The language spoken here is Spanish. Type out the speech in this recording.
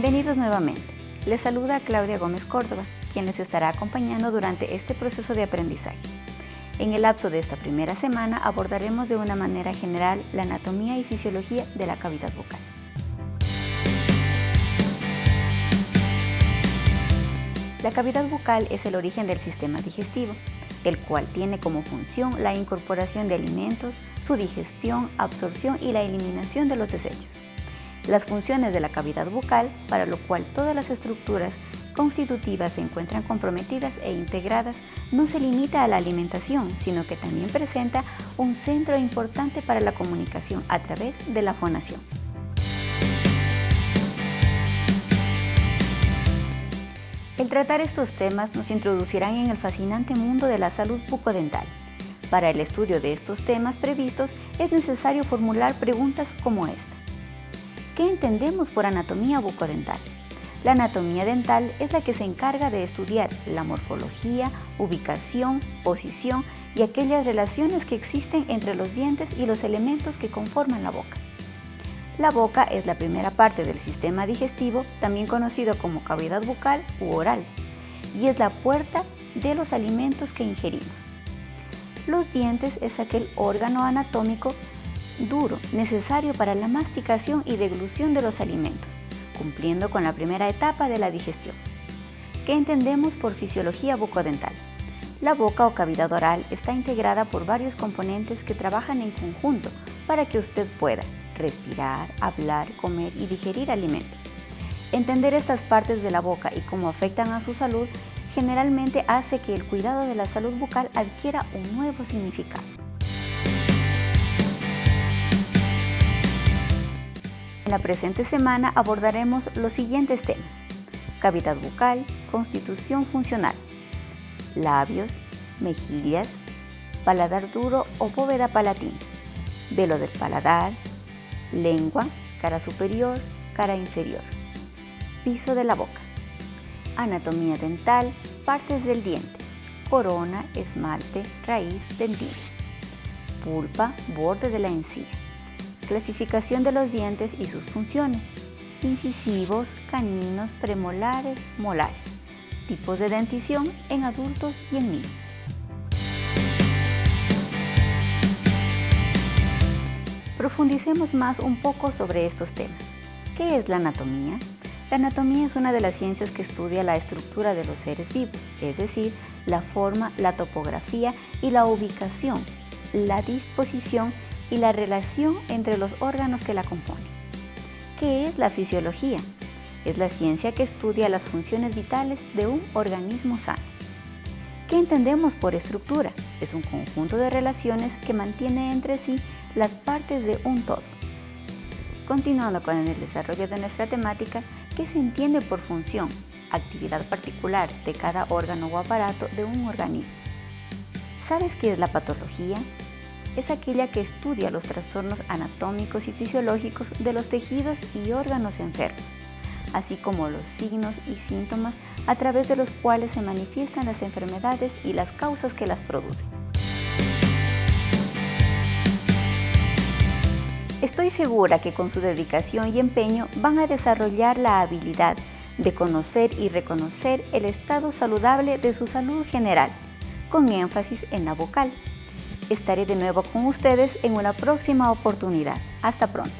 Bienvenidos nuevamente. Les saluda Claudia Gómez Córdoba, quien les estará acompañando durante este proceso de aprendizaje. En el lapso de esta primera semana abordaremos de una manera general la anatomía y fisiología de la cavidad bucal. La cavidad bucal es el origen del sistema digestivo, el cual tiene como función la incorporación de alimentos, su digestión, absorción y la eliminación de los desechos las funciones de la cavidad bucal, para lo cual todas las estructuras constitutivas se encuentran comprometidas e integradas, no se limita a la alimentación, sino que también presenta un centro importante para la comunicación a través de la fonación. El tratar estos temas nos introducirán en el fascinante mundo de la salud bucodental. Para el estudio de estos temas previstos es necesario formular preguntas como esta. ¿Qué entendemos por anatomía bucodental? La anatomía dental es la que se encarga de estudiar la morfología, ubicación, posición y aquellas relaciones que existen entre los dientes y los elementos que conforman la boca. La boca es la primera parte del sistema digestivo, también conocido como cavidad bucal u oral, y es la puerta de los alimentos que ingerimos. Los dientes es aquel órgano anatómico duro necesario para la masticación y deglución de los alimentos, cumpliendo con la primera etapa de la digestión. ¿Qué entendemos por fisiología bucodental? La boca o cavidad oral está integrada por varios componentes que trabajan en conjunto para que usted pueda respirar, hablar, comer y digerir alimentos. Entender estas partes de la boca y cómo afectan a su salud generalmente hace que el cuidado de la salud bucal adquiera un nuevo significado. En la presente semana abordaremos los siguientes temas. Cavidad bucal, constitución funcional, labios, mejillas, paladar duro o bóveda palatina, velo del paladar, lengua, cara superior, cara inferior, piso de la boca, anatomía dental, partes del diente, corona, esmalte, raíz, dentina, pulpa, borde de la encía clasificación de los dientes y sus funciones, incisivos, caninos, premolares, molares, tipos de dentición en adultos y en niños. Profundicemos más un poco sobre estos temas. ¿Qué es la anatomía? La anatomía es una de las ciencias que estudia la estructura de los seres vivos, es decir, la forma, la topografía y la ubicación, la disposición y la relación entre los órganos que la componen. ¿Qué es la fisiología? Es la ciencia que estudia las funciones vitales de un organismo sano. ¿Qué entendemos por estructura? Es un conjunto de relaciones que mantiene entre sí las partes de un todo. Continuando con el desarrollo de nuestra temática, ¿qué se entiende por función? Actividad particular de cada órgano o aparato de un organismo. ¿Sabes qué es la patología? Es aquella que estudia los trastornos anatómicos y fisiológicos de los tejidos y órganos enfermos, así como los signos y síntomas a través de los cuales se manifiestan las enfermedades y las causas que las producen. Estoy segura que con su dedicación y empeño van a desarrollar la habilidad de conocer y reconocer el estado saludable de su salud general, con énfasis en la vocal. Estaré de nuevo con ustedes en una próxima oportunidad. Hasta pronto.